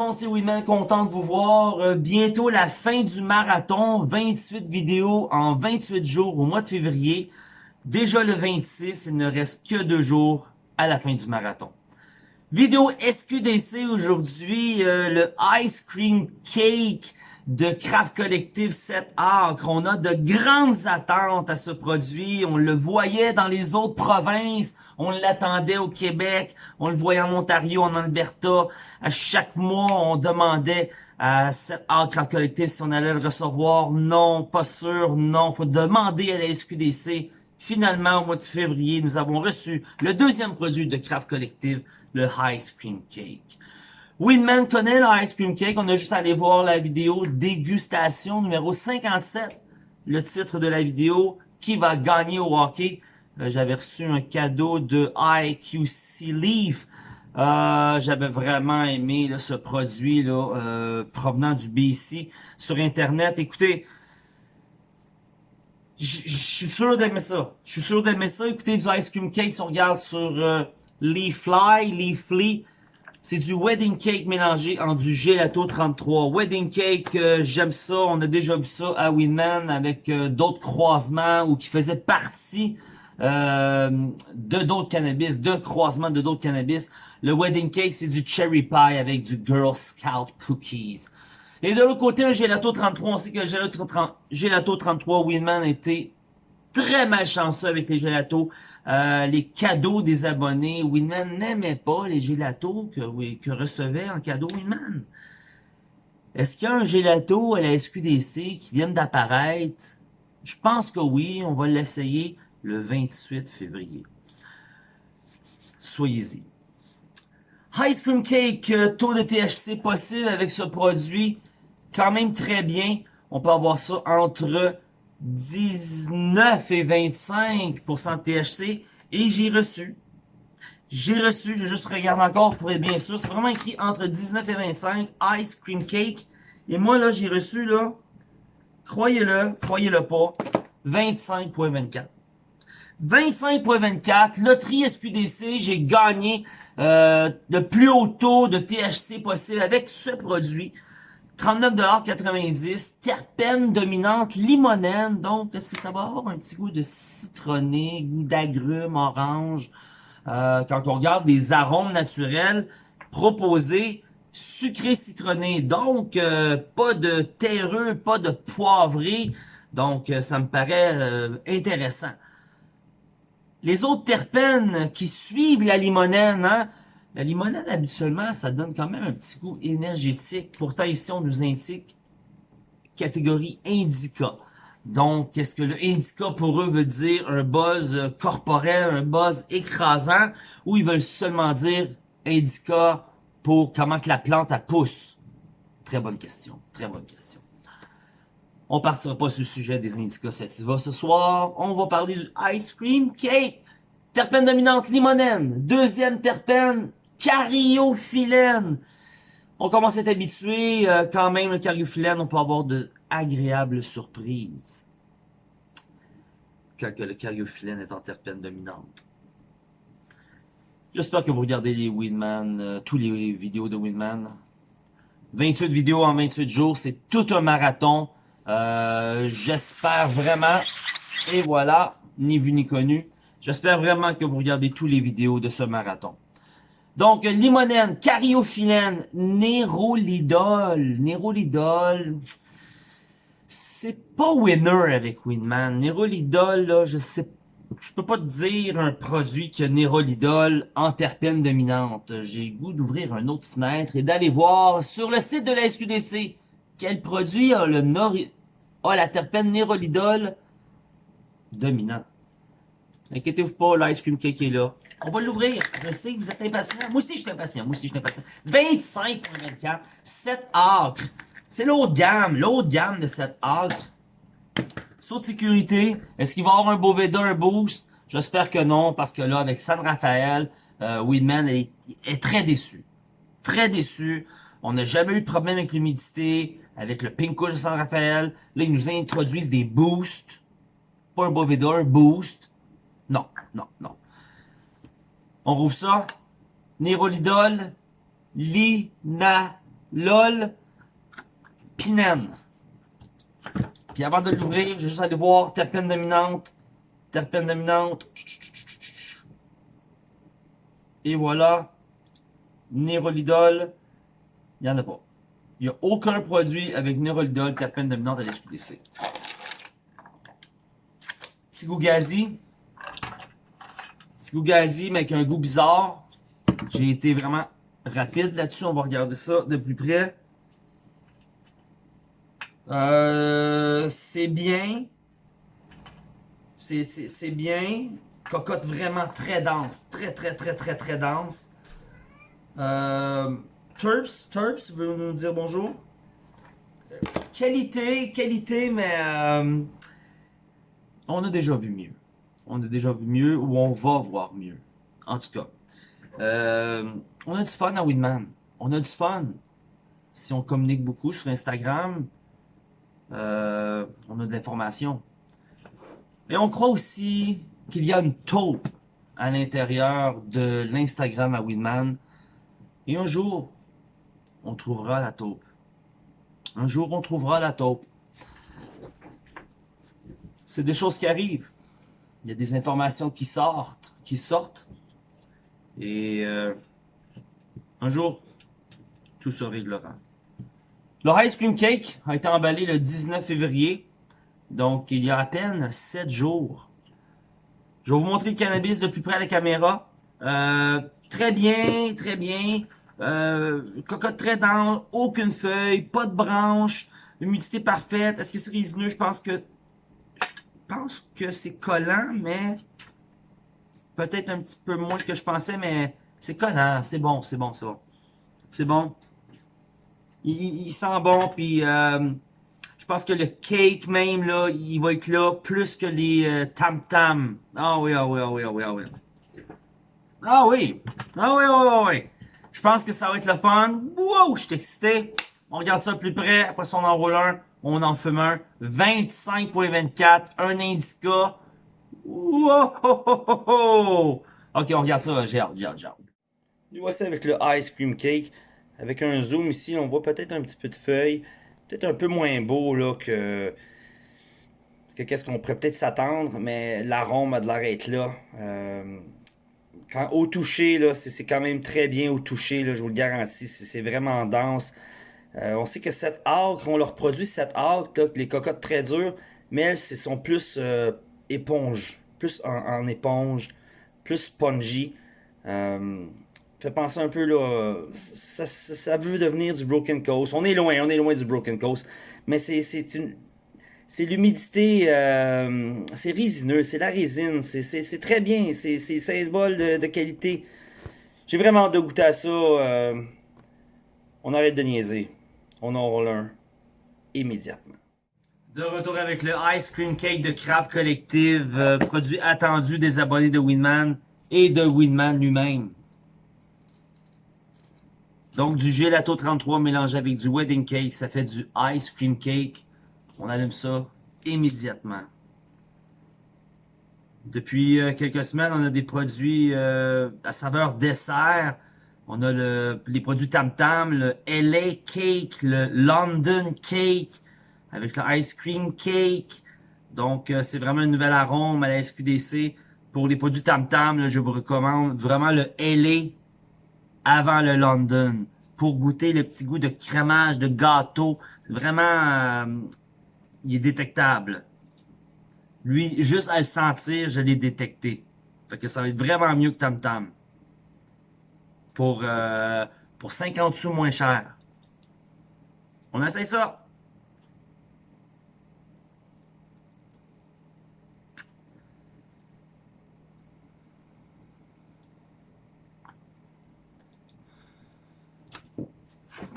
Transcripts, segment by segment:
monde, c'est Winman, content de vous voir. Euh, bientôt la fin du marathon, 28 vidéos en 28 jours au mois de février. Déjà le 26, il ne reste que deux jours à la fin du marathon. Vidéo SQDC aujourd'hui, euh, le Ice Cream Cake de Craft Collective 7 Acres. On a de grandes attentes à ce produit. On le voyait dans les autres provinces. On l'attendait au Québec. On le voyait en Ontario, en Alberta. À chaque mois, on demandait à 7 Acres Craft Collective si on allait le recevoir. Non, pas sûr. Non, faut demander à la SQDC. Finalement, au mois de février, nous avons reçu le deuxième produit de Craft Collective, le Ice Cream Cake. Winman connaît le Ice Cream Cake, on a juste à aller voir la vidéo dégustation numéro 57, le titre de la vidéo, qui va gagner au hockey? Euh, j'avais reçu un cadeau de IQC Leaf. Euh, J'avais vraiment aimé ce produit là, euh, provenant du BC sur Internet. Écoutez, je suis sûr d'aimer ça. Je suis sûr d'aimer ça. Écoutez, du Ice Cream Cake, si on regarde sur euh, Leafly, Leafly, c'est du Wedding Cake mélangé en du Gelato 33. Wedding Cake, euh, j'aime ça. On a déjà vu ça à Winman avec euh, d'autres croisements ou qui faisaient partie euh, de d'autres cannabis, de croisements de d'autres cannabis. Le Wedding Cake, c'est du Cherry Pie avec du Girl Scout Cookies. Et de l'autre côté, un Gelato 33, on sait que Gelato, 30, Gelato 33, Winman était très malchanceux avec les gelatos. Euh, les cadeaux des abonnés. Winman n'aimait pas les gelatos que, que recevait en cadeau Winman. Est-ce qu'il y a un gelato à la SQDC qui vient d'apparaître? Je pense que oui, on va l'essayer le 28 février. Soyez-y. Ice Cream Cake, euh, taux de THC possible avec ce produit quand même très bien. On peut avoir ça entre 19 et 25% de THC. Et j'ai reçu. J'ai reçu, je juste regarde encore pour être bien sûr. C'est vraiment écrit entre 19 et 25. Ice Cream Cake. Et moi là, j'ai reçu là, croyez-le, croyez-le pas, 25.24. 25.24, loterie SQDC, j'ai gagné euh, le plus haut taux de THC possible avec ce produit. 39,90$, terpène dominante limonène. Donc, est-ce que ça va avoir un petit goût de citronné, goût d'agrumes, orange? Euh, quand on regarde des arômes naturels proposés, sucré citronné. Donc, euh, pas de terreux, pas de poivré. Donc, euh, ça me paraît intéressant. Les autres terpènes qui suivent la limonène, hein, la limonade, habituellement, ça donne quand même un petit goût énergétique. Pourtant, ici, on nous indique catégorie indica. Donc, qu'est-ce que le indica pour eux veut dire? Un buzz corporel, un buzz écrasant, ou ils veulent seulement dire indica pour comment que la plante, elle pousse? Très bonne question, très bonne question. On partira pas sur le sujet des indicas sativa ce soir. On va parler du ice cream cake. Terpène dominante limonène. Deuxième terpène cariophyllène. On commence à être habitué, euh, quand même, le cariophyllène, on peut avoir de agréables surprises. Quand le cariophyllène est en terpène dominante. J'espère que vous regardez les Winman, euh, tous les vidéos de Winman. 28 vidéos en 28 jours, c'est tout un marathon. Euh, J'espère vraiment, et voilà, ni vu ni connu, j'espère vraiment que vous regardez tous les vidéos de ce marathon. Donc, limonène, cariophyllène, nérolidol. Nérolidol, c'est pas winner avec Winman. Nérolidol, là, je sais je peux pas te dire un produit qui a nérolidol en terpène dominante. J'ai goût d'ouvrir une autre fenêtre et d'aller voir sur le site de la SQDC quel produit a le nori a la terpène nérolidol dominant. Inquiétez-vous pas, l'ice cream cake est là. On va l'ouvrir. Je sais que vous êtes impatient. Moi aussi, je suis impatient. Moi aussi, je suis impatient. 25.24. 7 acres. C'est l'autre gamme. L'autre gamme de 7 acres. Saut de sécurité. Est-ce qu'il va avoir un V2, un boost? J'espère que non, parce que là, avec San Rafael, euh, Weedman est, est, très déçu. Très déçu. On n'a jamais eu de problème avec l'humidité, avec le pink de San Rafael. Là, ils nous introduisent des boosts. Pas un V2, un boost. Non, non. On rouvre ça. Nérolidol, linacol. LOL Pinen. Puis avant de l'ouvrir, je vais juste aller voir terpène dominante, terpène dominante. Et voilà, Nérolidol, il n'y en a pas. Il n'y a aucun produit avec Nérolidol, terpène dominante à l'SQDC. Petit goût gazi. Petit goût gazi, mais avec un goût bizarre. J'ai été vraiment rapide là-dessus. On va regarder ça de plus près. Euh, c'est bien. C'est bien. Cocotte vraiment très dense. Très, très, très, très, très dense. Euh, Terps, Terps, veut nous dire bonjour? Qualité, qualité, mais euh, on a déjà vu mieux. On a déjà vu mieux ou on va voir mieux. En tout cas. Euh, on a du fun à Winman. On a du fun. Si on communique beaucoup sur Instagram, euh, on a de l'information. Mais on croit aussi qu'il y a une taupe à l'intérieur de l'Instagram à Winman. Et un jour, on trouvera la taupe. Un jour, on trouvera la taupe. C'est des choses qui arrivent. Il y a des informations qui sortent, qui sortent. Et euh, un jour, tout se réglera. Le Ice Cream Cake a été emballé le 19 février. Donc, il y a à peine 7 jours. Je vais vous montrer le cannabis de plus près à la caméra. Euh, très bien, très bien. Euh, cocotte très dense, aucune feuille, pas de branche, humidité parfaite. Est-ce que c'est résineux? Je pense que pense que c'est collant, mais peut-être un petit peu moins que je pensais, mais c'est collant. C'est bon, c'est bon, c'est bon. C'est bon. Il, sent bon, puis euh, je pense que le cake même, là, il va être là plus que les euh, tam-tam. Ah oui, ah oui, ah oui, ah oui, ah oui. Ah oui, ah oui, ah oui, ah oui. Je pense que ça va être le fun. Wow, je suis excité. On regarde ça plus près. Après ça, on enroule un. On en fume un. 25.24. Un indica. Wow! Ok, on regarde ça. Hâte, j'ai hâte. Voici avec le ice cream cake. Avec un zoom ici, on voit peut-être un petit peu de feuilles. Peut-être un peu moins beau là que que qu'est-ce qu'on pourrait peut-être s'attendre, mais l'arôme a de l'air d'être là. Euh, au toucher, là, c'est quand même très bien au toucher, là, je vous le garantis. C'est vraiment dense. Euh, on sait que cette arc, on leur produit cette arc, les cocottes très dures, mais elles sont plus euh, éponges, plus en, éponge, plus spongy. Euh, fait penser un peu là, ça, veut devenir du Broken Coast. On est loin, on est loin du Broken Coast, mais c'est c'est l'humidité, euh, c'est résineux, c'est la résine, c'est très bien, c'est symbole de, de qualité. J'ai vraiment hâte de goûter à ça. On arrête de niaiser. On en roule un immédiatement. De retour avec le Ice Cream Cake de Craft Collective, euh, produit attendu des abonnés de Winman et de Winman lui-même. Donc du gelato 33 mélangé avec du wedding cake, ça fait du Ice Cream Cake on allume ça immédiatement. Depuis euh, quelques semaines, on a des produits euh, à saveur dessert. On a le, les produits Tam Tam, le LA Cake, le London Cake, avec le Ice Cream Cake. Donc, euh, c'est vraiment un nouvel arôme à la SQDC. Pour les produits Tam Tam, je vous recommande vraiment le LA avant le London. Pour goûter le petit goût de crémage, de gâteau. Vraiment il est détectable. Lui, juste à le sentir, je l'ai détecté. Fait que ça va être vraiment mieux que Tam Tam. Pour, euh, pour 50 sous moins cher. On essaye ça.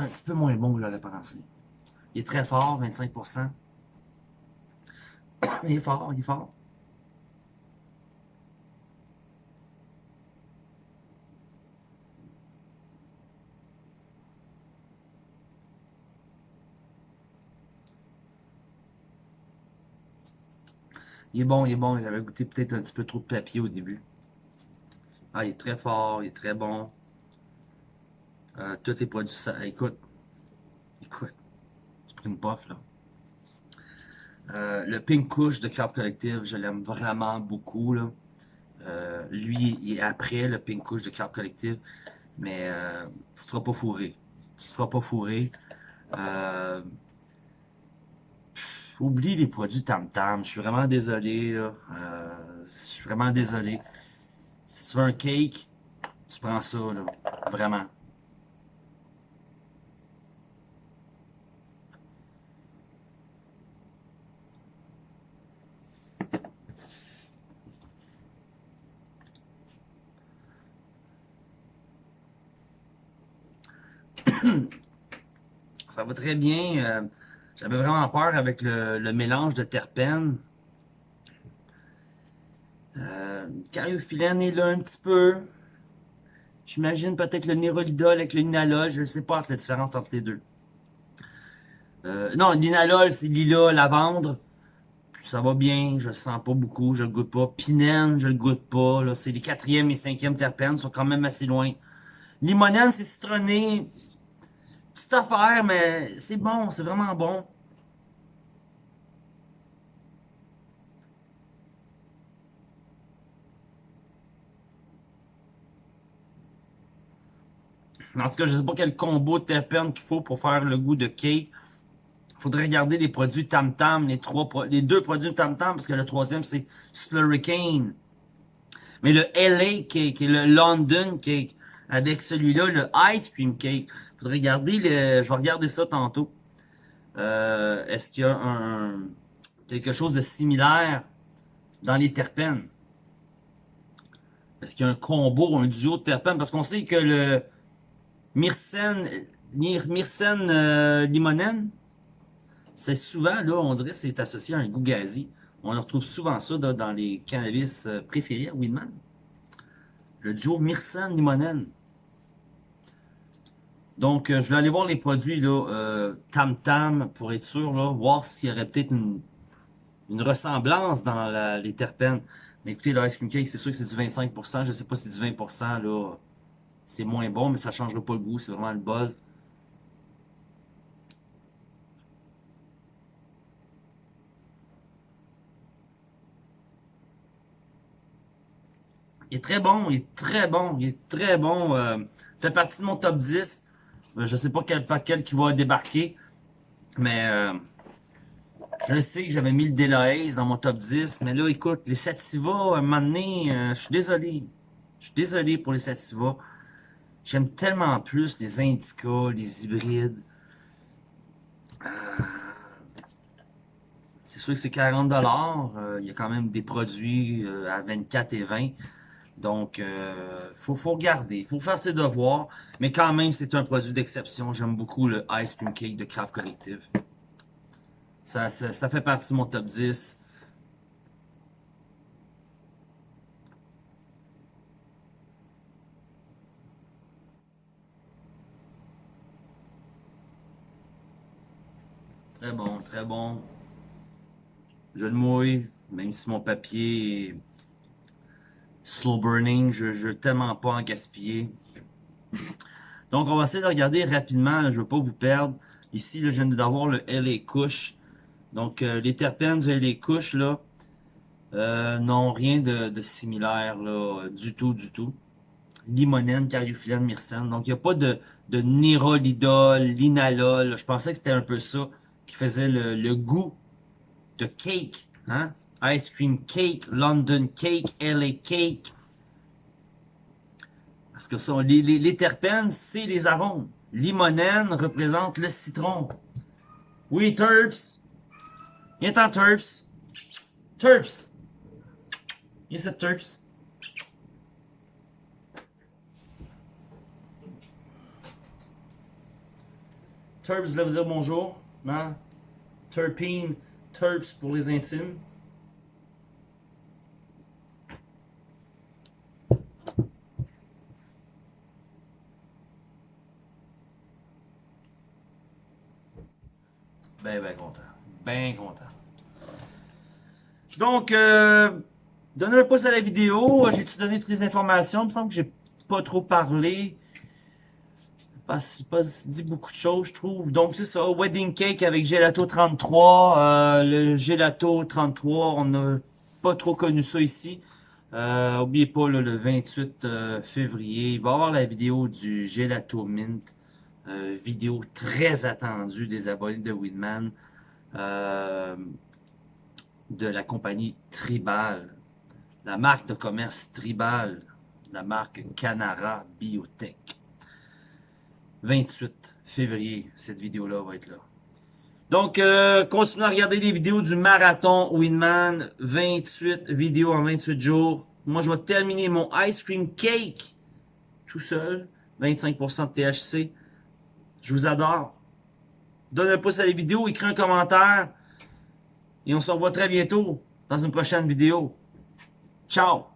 un petit peu moins bon que je l'aurais pensé. Il est très fort, 25%. il est fort, il est fort. Il est bon, il est bon. J'avais goûté peut-être un petit peu trop de papier au début. Ah, il est très fort, il est très bon. Euh, tous les produits, ça, écoute, Écoute, tu prends une puff, là. Euh, le Pink Kush de Craft Collective, je l'aime vraiment beaucoup. Là. Euh, lui, il est après le Pink Kush de Craft Collective, mais tu ne te feras pas fourrer. Tu te feras pas fourrer. Oublie les produits Tam Tam. Je suis vraiment désolé. je suis vraiment désolé. Si tu veux un cake, tu prends ça, là. Vraiment. ça va très bien. Euh, j'avais vraiment peur avec le, mélange de terpènes. Euh, cariophyllène est là un petit peu. J'imagine peut-être le nérolidol avec le linalol. Je ne sais pas la différence entre les deux. Euh, non, linalol, c'est lila, lavande. Ça va bien, je le sens pas beaucoup, je le goûte pas. Pinène, je le goûte pas. C'est les quatrième et cinquième terpènes, sont quand même assez loin. Limonène, c'est citronné, petite affaire, mais c'est bon, c'est vraiment bon. En tout cas, je sais pas quel combo de terpènes qu'il faut pour faire le goût de cake. Faudrait regarder les produits Tam Tam, les les deux produits Tam Tam, parce que le troisième c'est Slurricane. Mais le LA Cake et le London Cake, avec celui-là, le Ice Cream Cake, je vais regarder ça tantôt. Euh, est-ce qu'il y a un, quelque chose de similaire dans les terpènes? Est-ce qu'il y a un combo, un duo de terpènes? Parce qu'on sait que le myrcène, euh, limonène, c'est souvent, là, on dirait c'est associé à un goût gazi. On retrouve souvent ça dans les cannabis euh, préférés à Winman. Le duo myrcène limonène. Donc, euh, je vais aller voir les produits là, euh, Tam Tam pour être sûr, là, voir s'il y aurait peut-être une, ressemblance dans les terpènes. Mais écoutez, le Ice Cream Cake, c'est sûr que c'est du 25%. Je sais pas si c'est du 20%, là, c'est moins bon, mais ça changera pas le goût. C'est vraiment le buzz. Il est très bon, il est très bon, il est très bon. Euh, fait partie de mon top 10. Euh, je sais pas quel paquet qui va débarquer. Mais euh, je sais que j'avais mis le Delahaye dans mon top 10. Mais là, écoute, les Sativa, à un moment donné, euh, je suis désolé. Je suis désolé pour les Sativa. J'aime tellement plus les Indica, les hybrides. c'est sûr que c'est 40$. Il y a quand même des produits à 24 et 20. Donc, euh, faut, faut regarder, faut faire ses devoirs. Mais quand même, c'est un produit d'exception. J'aime beaucoup le Ice Cream Cake de Craft Collective. Ça, ça, fait partie de mon top 10. Très bon, très bon. Je le mouille, même si mon papier slow burning, je ne veux tellement pas en gaspiller. Donc, on va essayer de regarder rapidement, je ne veux pas vous perdre. Ici, là, je viens d'avoir le LA Kush. Donc, euh, les terpènes du LA Kush, là, euh, non, rien de, similaire, là, du tout, du tout. Limonène, cariophyllène, myrcène. Donc, il n'y a pas de, de nérolidol, linalol. Je pensais que c'était un peu ça qui faisait le, le goût de cake, hein? Ice Cream Cake, London Cake, LA Cake. Parce que les, terpènes, c'est les arômes. Limonène représente le citron. Oui, Terps. Viens t'en, Terps. Terps. Viens cette Terps. Terps, je vous dire bonjour. Hein? Terpene, Terps pour les intimes. Content. Donc, euh, donnez un pouce à la vidéo. J'ai-tu donné toutes les informations? Il me semble que j'ai pas trop parlé. pas, pas dit beaucoup de choses, je trouve. Donc, c'est ça. Wedding Cake avec Gelato 33. Euh, le Gelato 33, on n'a pas trop connu ça ici. Euh, oubliez pas, le 28 euh, février, il va y avoir la vidéo du Gelato Mint. Euh, vidéo très attendue des abonnés de Winman. Euh, de la compagnie Tribal. La marque de commerce Tribal. La marque Canara Biotech. 28 février, cette vidéo-là va être là. Donc, euh, continuez à regarder les vidéos du marathon Winman. 28 vidéos en 28 jours. Moi, je vais terminer mon ice cream cake tout seul. 25% de THC. Je vous adore. Donne un pouce à la vidéo, écris un commentaire. Et on se revoit très bientôt dans une prochaine vidéo. Ciao!